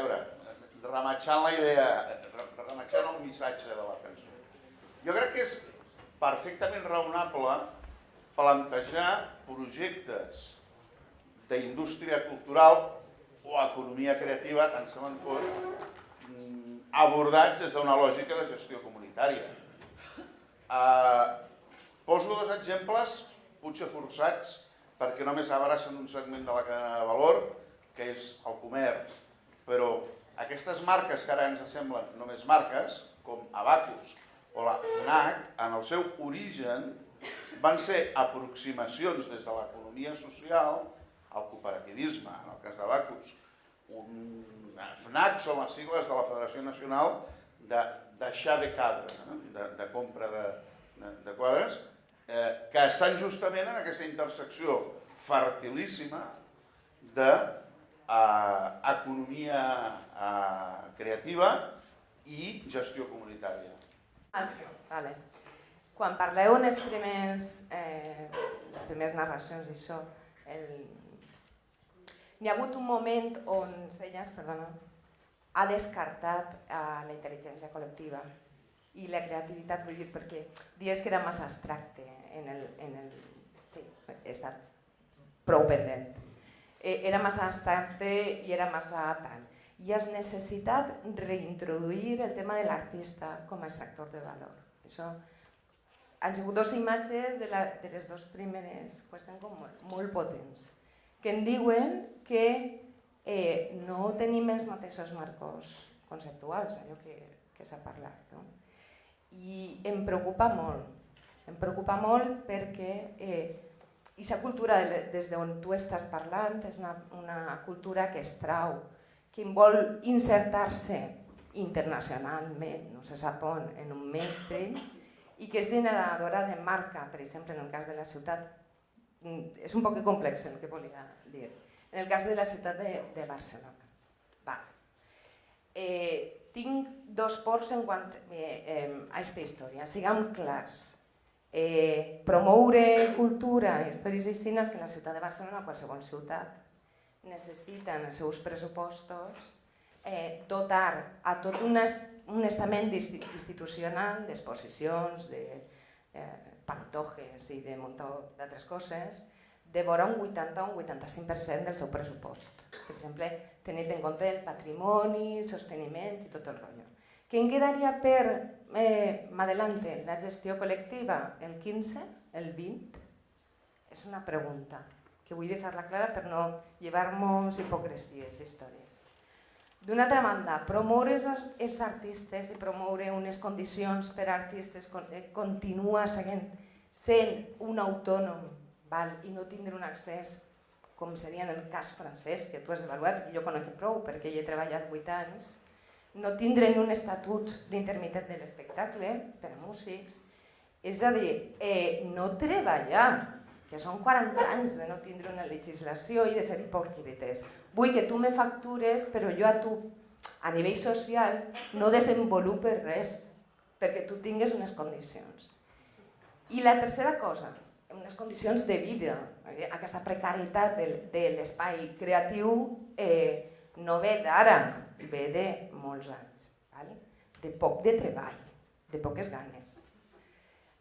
Veure, rematxant la idea, rematxant el missatge de la cançó. Jo crec que és perfectament raonable plantejar projectes d'indústria cultural o economia creativa, tant se me'n fot, mm, abordats des d'una lògica de gestió comunitària. Eh, poso dos exemples, potser forçats, perquè només abracen un segment de la cadena de valor, que és el comerç. Però aquestes marques que ara ens semblen només marques, com Abacus o la FNAC, en el seu origen van ser aproximacions des de l'economia social al cooperativisme, en el cas d'Abacus. Un FNAC són les sigles de la Federació Nacional de deixar de cadre, de, de compra de, de, de quadres, eh, que estan justament en aquesta intersecció fertilíssima de eh, economia eh, creativa i gestió comunitària. Vale. Quan parleu en els primers, eh, les primeres narracions d'això, el... hi ha hagut un moment on Senyes, perdona, ha descartat eh, la intel·ligència col·lectiva i la creativitat, vull dir, perquè dies que era massa abstracte en el... En el sí, he estat prou pendent. Eh, era massa abstracte i era massa tal. I has necessitat reintroduir el tema de l'artista com a extractor de valor. Això han sigut dues imatges de, la, de les dues primeres qüestions com molt, molt potents, que em diuen que eh, no tenim els mateixos marcos conceptuals, allò que, que s'ha parlat. No? I em preocupa molt, em preocupa molt perquè eh, aquesta cultura de, des d'on tu estàs parlant és una, una cultura que es trau, que vol insertar-se internacionalment, no se sap on, en un mainstream, i que és generadora de marca, per exemple, en el cas de la ciutat, mm, és un poc complex el que volia dir, en el cas de la ciutat de, de Barcelona. Va. Eh, tinc dos ports en quant eh, eh, a aquesta història, siguem clars. Eh, promoure cultura, històries i cines que la ciutat de Barcelona, qualsevol ciutat, necessiten els seus pressupostos eh, dotar a tot una un estament institucional d'exposicions, de eh, pantojes i de munt d'altres coses, de vora un 80 o un 85% del seu pressupost. Per exemple, tenint en compte el patrimoni, el sosteniment i tot el rotllo. Què en quedaria per eh, adelante la gestió col·lectiva? El 15? El 20? És una pregunta que vull deixar-la clara per no llevar-nos hipocresies històries. D'una altra banda, promoure els artistes i promoure unes condicions per a artistes eh, continua seguint sent un autònom val? i no tindre un accés com seria en el cas francès, que tu has avaluat, que jo conec prou perquè hi he treballat 8 anys, no tindre un estatut d'intermitent de l'espectacle per a músics, és a dir, eh, no treballar que són 40 anys de no tindre una legislació i de ser hipòcrites. Vull que tu me factures, però jo a tu, a nivell social, no desenvolupes res, perquè tu tingues unes condicions. I la tercera cosa, unes condicions de vida, aquesta precarietat de l'espai creatiu eh, no ve d'ara, ve de molts anys, val? de poc de treball, de poques ganes.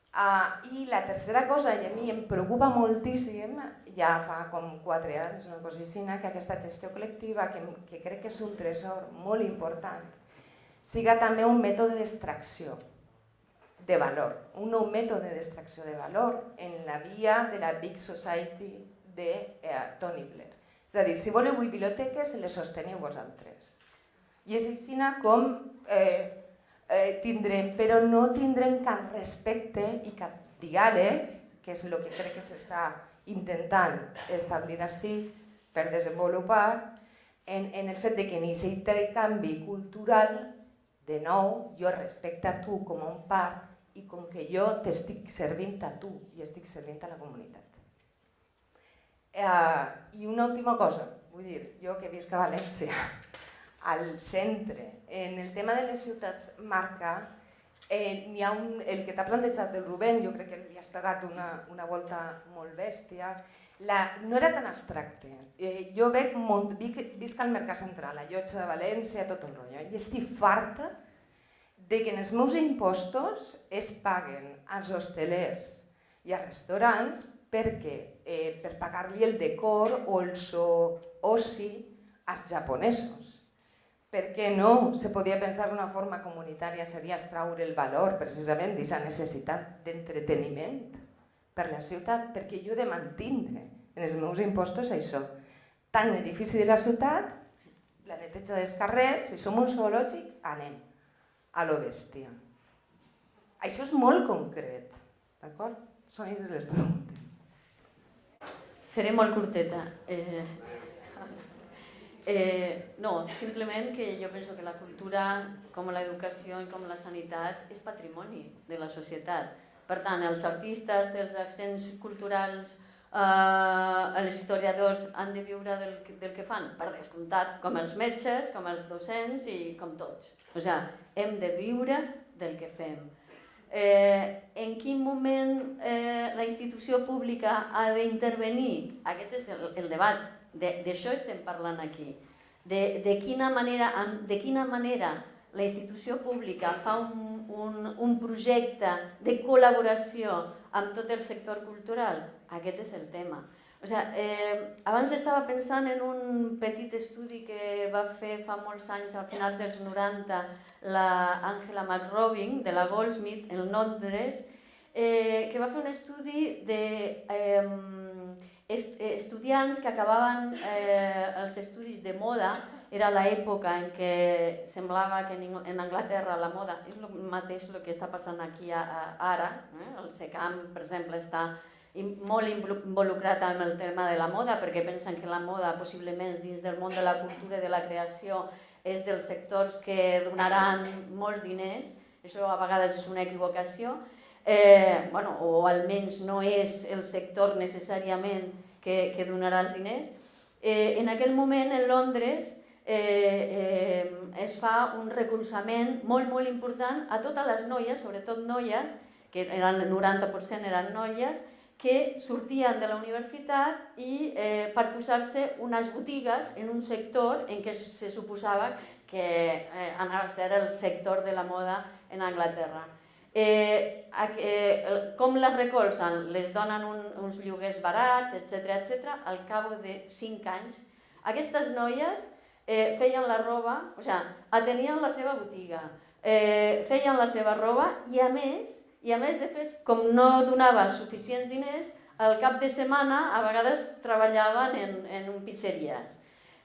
Uh, I la tercera cosa, i a mi em preocupa moltíssim, ja fa com quatre anys, una cosicina, que aquesta gestió col·lectiva, que, que crec que és un tresor molt important, siga també un mètode d'extracció de valor, un nou mètode d'extracció de valor en la via de la Big Society de eh, Tony Blair. És a dir, si voleu biblioteques, les sosteniu vosaltres. I és així com eh, eh, tindrem, però no tindrem cap respecte i cap diàleg, que és el que crec que s'està intentant establir així per desenvolupar, en, en el fet de que en aquest intercanvi cultural, de nou, jo respecte a tu com a un part i com que jo t'estic servint a tu i estic servint a la comunitat. Eh, I una última cosa, vull dir, jo que visc a València, al centre. En el tema de les ciutats marca, eh, hi ha un, el que t'ha plantejat el Rubén, jo crec que li has pegat una, una volta molt bèstia, la, no era tan abstracte. Eh, jo veig molt, vic, visc al Mercat Central, a Llotja de València, tot el rotllo, i estic farta de que en els meus impostos es paguen als hostelers i als restaurants perquè eh, per pagar-li el decor o el so oci als japonesos. Per què no? Se podia pensar d'una forma comunitària seria extraure el valor precisament d'aquesta necessitat d'entreteniment per la ciutat, perquè jo he de mantindre en els meus impostos això. Tant l'edifici de la ciutat, la neteja dels carrers, si som un zoològic, anem a lo bèstia. Això és molt concret, d'acord? Són les preguntes. Seré molt curteta. Eh, eh, no, simplement que jo penso que la cultura, com l'educació i com la sanitat, és patrimoni de la societat. Per tant, els artistes, els accents culturals, eh, els historiadors han de viure del, del que fan, per descomptat, com els metges, com els docents i com tots. O sigui, hem de viure del que fem. Eh, en quin moment eh, la institució pública ha d'intervenir? Aquest és el, el debat, d'això estem parlant aquí. De, de, quina manera, de quina manera la institució pública fa un, un, un projecte de col·laboració amb tot el sector cultural? Aquest és el tema. O sigui, eh, abans estava pensant en un petit estudi que va fer fa molts anys, al final dels 90, la McRobin, de la Goldsmith, en Londres, eh, que va fer un estudi de eh, estudiants que acabaven eh, els estudis de moda, era l'època en què semblava que en Anglaterra la moda és el mateix el que està passant aquí a, a, ara, eh? el SECAM, per exemple, està molt involucrat amb el tema de la moda perquè pensen que la moda possiblement dins del món de la cultura i de la creació és dels sectors que donaran molts diners, això a vegades és una equivocació, eh, bueno, o almenys no és el sector necessàriament que, que donarà els diners. Eh, en aquell moment, en Londres, eh, eh, es fa un recolzament molt, molt important a totes les noies, sobretot noies, que eren, el 90% eren noies, que sortien de la universitat i eh, per posar-se unes botigues en un sector en què se suposava que eh, anava a ser el sector de la moda en Anglaterra. Eh, eh, com les recolzen? Les donen un, uns lloguers barats, etc etc. al cap de 5 anys. Aquestes noies eh, feien la roba, o sigui, atenien la seva botiga, eh, feien la seva roba i a més i a més, de fet, com no donava suficients diners, al cap de setmana a vegades treballaven en, en pizzeries.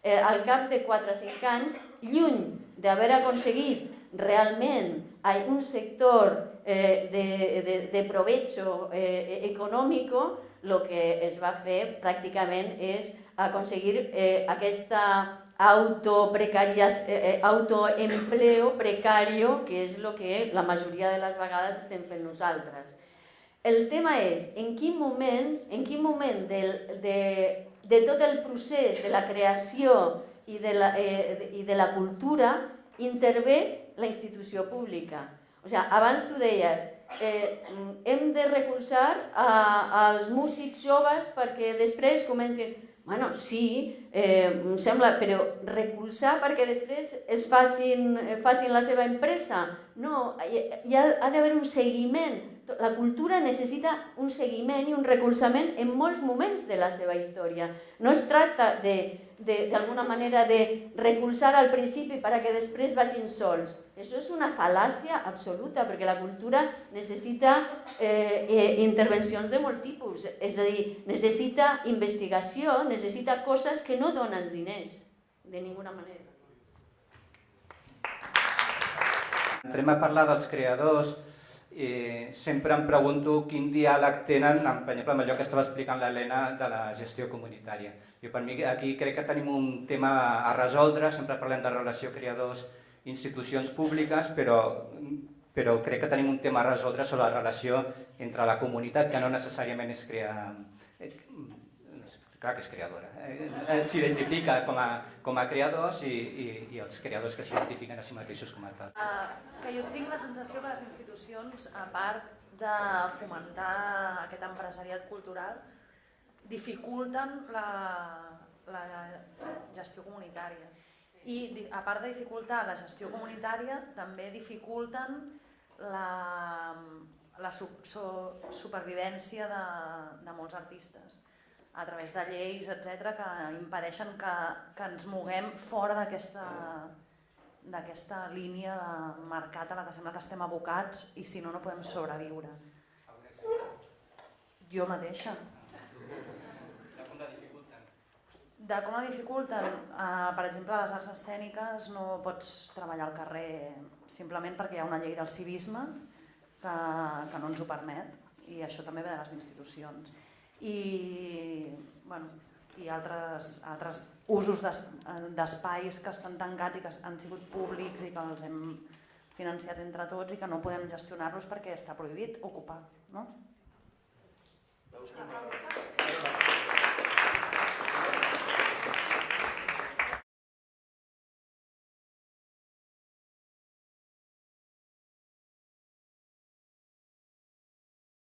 Eh, al cap de 4 o 5 anys, lluny d'haver aconseguit realment un sector eh, de, de, de provecho eh, econòmic, el que es va fer pràcticament és aconseguir eh, aquesta eh, eh, autoempleo precario, que és el que la majoria de les vegades estem fent nosaltres. El tema és en quin moment, en quin moment del, de, de tot el procés de la creació i de la, eh, i de la cultura intervé la institució pública. O sigui, abans tu deies, eh, hem de recolzar a, als músics joves perquè després comencin Bueno, sí, eh, em sembla, però recolzar perquè després es facin, eh, facin la seva empresa. No, hi, hi ha, ha d'haver un seguiment. La cultura necessita un seguiment i un recolzament en molts moments de la seva història. No es tracta de d'alguna manera de recolzar al principi perquè després vagin sols. Això és una fal·làcia absoluta, perquè la cultura necessita eh, eh, intervencions de molt tipus, és a dir, necessita investigació, necessita coses que no donen diners, de ninguna manera. Entrem a parlar dels creadors, eh, sempre em pregunto quin diàleg tenen, per exemple, amb allò que estava explicant l'Helena de la gestió comunitària. Jo per mi aquí crec que tenim un tema a resoldre, sempre parlem de relació creadors institucions públiques, però, però crec que tenim un tema a resoldre sobre la relació entre la comunitat, que no necessàriament és crear... Clar que és creadora, eh? eh? s'identifica com, a, com a creadors i, i, i els creadors que s'identifiquen a si mateixos com a tal. Uh, que jo tinc la sensació que les institucions, a part de fomentar aquest empresariat cultural, dificulten la, la gestió comunitària. I a part de dificultar la gestió comunitària, també dificulten la, la su, supervivència de, de molts artistes a través de lleis, etc que impedeixen que, que ens moguem fora d'aquesta línia de mercat a la que sembla que estem abocats i si no, no podem sobreviure. Jo mateixa. De com la dificulten? De com la dificulten? Uh, per exemple, a les arts escèniques no pots treballar al carrer simplement perquè hi ha una llei del civisme que, que no ens ho permet i això també ve de les institucions. I, bueno, i altres, altres usos d'es- d'espais que estan tancats i que han sigut públics i que els hem financiat entre tots i que no podem gestionar-los perquè està prohibit ocupar. No? Veus com...